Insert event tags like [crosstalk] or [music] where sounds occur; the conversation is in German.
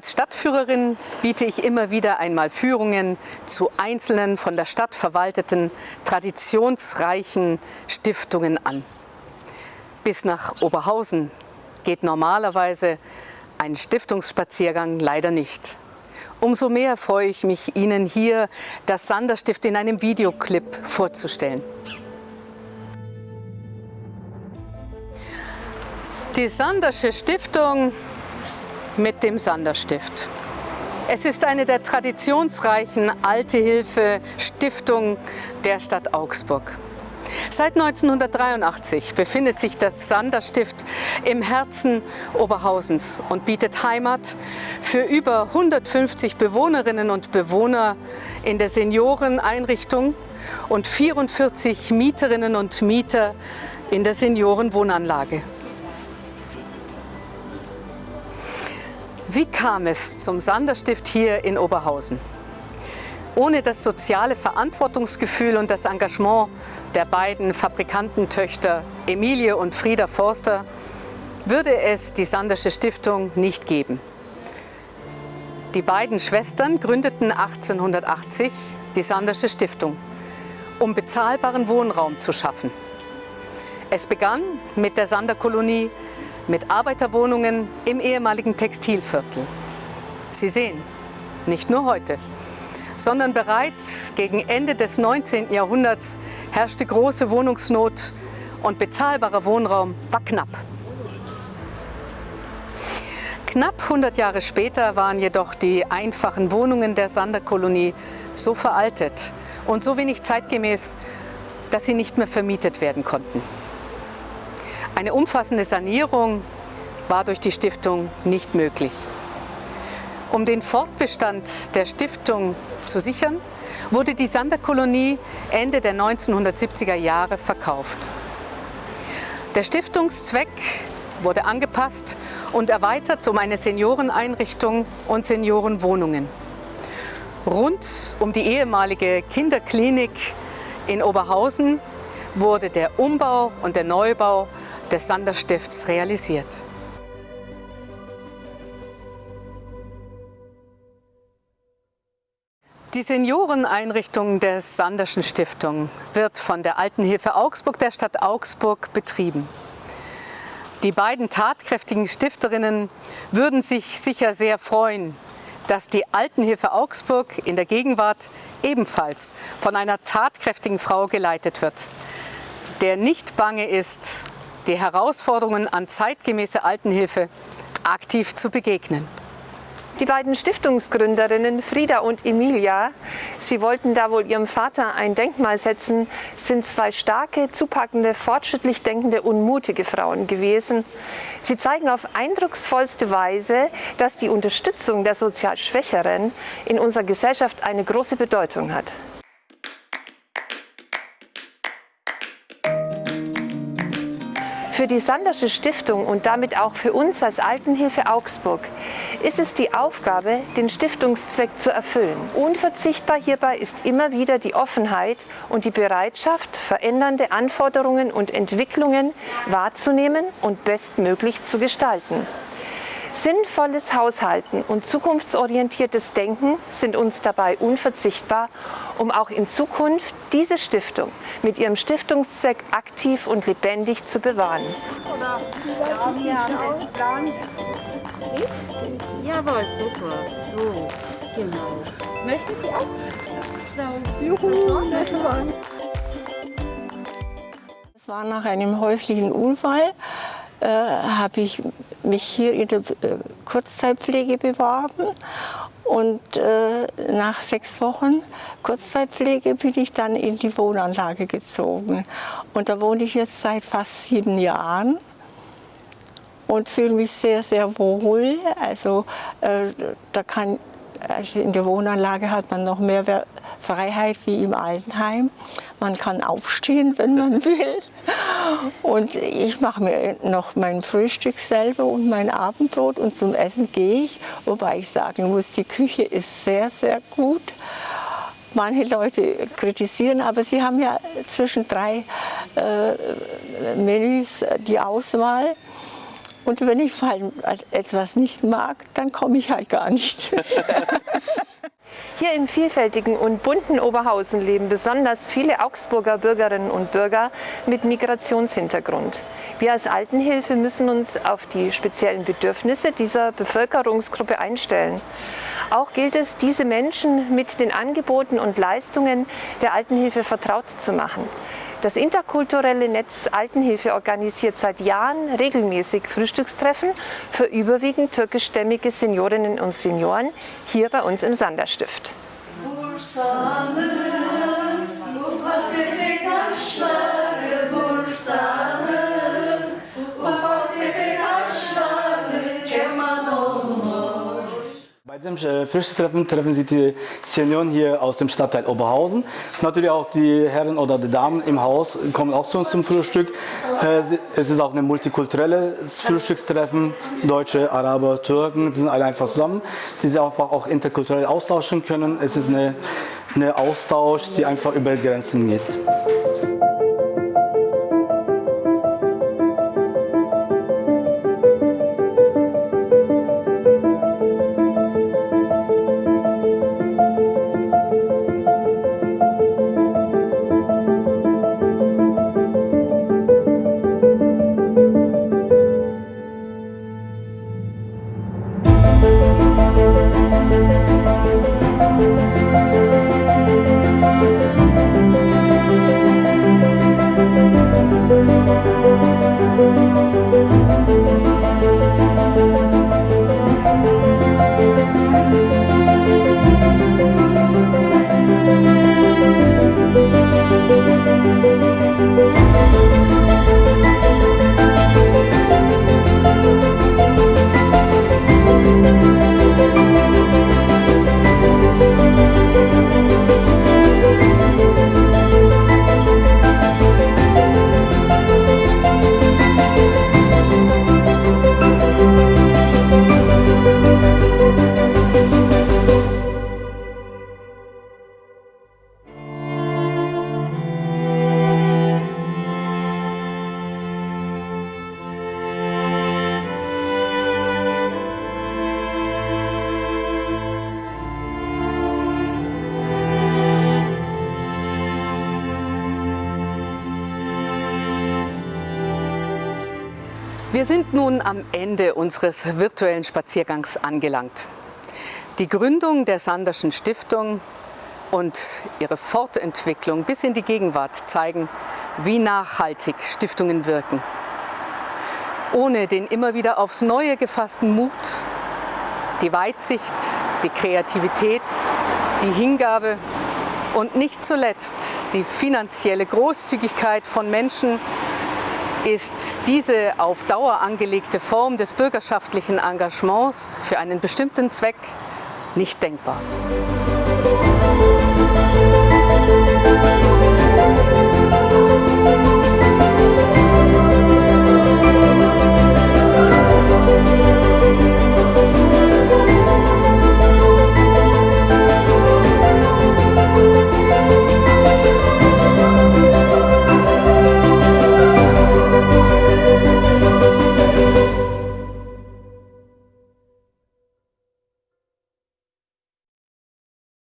Als Stadtführerin biete ich immer wieder einmal Führungen zu einzelnen von der Stadt verwalteten, traditionsreichen Stiftungen an. Bis nach Oberhausen geht normalerweise ein Stiftungsspaziergang leider nicht. Umso mehr freue ich mich, Ihnen hier das Sanderstift in einem Videoclip vorzustellen. Die Sandersche Stiftung mit dem Sanderstift. Es ist eine der traditionsreichen Alte-Hilfe-Stiftungen der Stadt Augsburg. Seit 1983 befindet sich das Sanderstift im Herzen Oberhausens und bietet Heimat für über 150 Bewohnerinnen und Bewohner in der Senioreneinrichtung und 44 Mieterinnen und Mieter in der Seniorenwohnanlage. Wie kam es zum Sanderstift hier in Oberhausen? Ohne das soziale Verantwortungsgefühl und das Engagement der beiden Fabrikantentöchter Emilie und Frieda Forster würde es die Sandersche Stiftung nicht geben. Die beiden Schwestern gründeten 1880 die Sandersche Stiftung, um bezahlbaren Wohnraum zu schaffen. Es begann mit der Sanderkolonie mit Arbeiterwohnungen im ehemaligen Textilviertel. Sie sehen, nicht nur heute, sondern bereits gegen Ende des 19. Jahrhunderts herrschte große Wohnungsnot und bezahlbarer Wohnraum war knapp. Knapp 100 Jahre später waren jedoch die einfachen Wohnungen der Sanderkolonie so veraltet und so wenig zeitgemäß, dass sie nicht mehr vermietet werden konnten. Eine umfassende Sanierung war durch die Stiftung nicht möglich. Um den Fortbestand der Stiftung zu sichern, wurde die Sanderkolonie Ende der 1970er Jahre verkauft. Der Stiftungszweck wurde angepasst und erweitert um eine Senioreneinrichtung und Seniorenwohnungen. Rund um die ehemalige Kinderklinik in Oberhausen wurde der Umbau und der Neubau des Sanderstifts realisiert. Die Senioreneinrichtung der Sanderschen Stiftung wird von der Altenhilfe Augsburg der Stadt Augsburg betrieben. Die beiden tatkräftigen Stifterinnen würden sich sicher sehr freuen, dass die Altenhilfe Augsburg in der Gegenwart ebenfalls von einer tatkräftigen Frau geleitet wird, der nicht bange ist, die Herausforderungen an zeitgemäße Altenhilfe aktiv zu begegnen. Die beiden Stiftungsgründerinnen Frieda und Emilia, sie wollten da wohl ihrem Vater ein Denkmal setzen, sind zwei starke, zupackende, fortschrittlich denkende und mutige Frauen gewesen. Sie zeigen auf eindrucksvollste Weise, dass die Unterstützung der sozial Schwächeren in unserer Gesellschaft eine große Bedeutung hat. Für die Sandersche Stiftung und damit auch für uns als Altenhilfe Augsburg ist es die Aufgabe, den Stiftungszweck zu erfüllen. Unverzichtbar hierbei ist immer wieder die Offenheit und die Bereitschaft, verändernde Anforderungen und Entwicklungen wahrzunehmen und bestmöglich zu gestalten. Sinnvolles Haushalten und zukunftsorientiertes Denken sind uns dabei unverzichtbar, um auch in Zukunft diese Stiftung mit ihrem Stiftungszweck aktiv und lebendig zu bewahren. Jawohl, super. So, genau. Möchten Sie auch? Juhu, Es war nach einem häuslichen Unfall äh, habe ich mich hier in der äh, Kurzzeitpflege beworben und äh, nach sechs Wochen Kurzzeitpflege bin ich dann in die Wohnanlage gezogen. Und da wohne ich jetzt seit fast sieben Jahren und fühle mich sehr, sehr wohl. Also äh, da kann, also in der Wohnanlage hat man noch mehr Freiheit wie im Altenheim. Man kann aufstehen, wenn man [laughs] will. Und ich mache mir noch mein Frühstück selber und mein Abendbrot und zum Essen gehe ich. Wobei ich sagen muss, die Küche ist sehr, sehr gut. Manche Leute kritisieren, aber sie haben ja zwischen drei äh, Menüs die Auswahl. Und wenn ich etwas nicht mag, dann komme ich halt gar nicht. [laughs] Hier im vielfältigen und bunten Oberhausen leben besonders viele Augsburger Bürgerinnen und Bürger mit Migrationshintergrund. Wir als Altenhilfe müssen uns auf die speziellen Bedürfnisse dieser Bevölkerungsgruppe einstellen. Auch gilt es, diese Menschen mit den Angeboten und Leistungen der Altenhilfe vertraut zu machen. Das interkulturelle Netz Altenhilfe organisiert seit Jahren regelmäßig Frühstückstreffen für überwiegend türkischstämmige Seniorinnen und Senioren hier bei uns im Sanderstift. Bursa'nın Diesem äh, Fischtreffen treffen sich die Senioren hier aus dem Stadtteil Oberhausen. Natürlich auch die Herren oder die Damen im Haus kommen auch zu uns zum Frühstück. Äh, es ist auch ein multikulturelles Frühstückstreffen. Deutsche, Araber, Türken, die sind alle einfach zusammen, die sich einfach auch interkulturell austauschen können. Es ist eine, eine Austausch, die einfach über Grenzen geht. Wir sind nun am Ende unseres virtuellen Spaziergangs angelangt. Die Gründung der Sanderschen Stiftung und ihre Fortentwicklung bis in die Gegenwart zeigen, wie nachhaltig Stiftungen wirken. Ohne den immer wieder aufs Neue gefassten Mut, die Weitsicht, die Kreativität, die Hingabe und nicht zuletzt die finanzielle Großzügigkeit von Menschen, ist diese auf Dauer angelegte Form des bürgerschaftlichen Engagements für einen bestimmten Zweck nicht denkbar.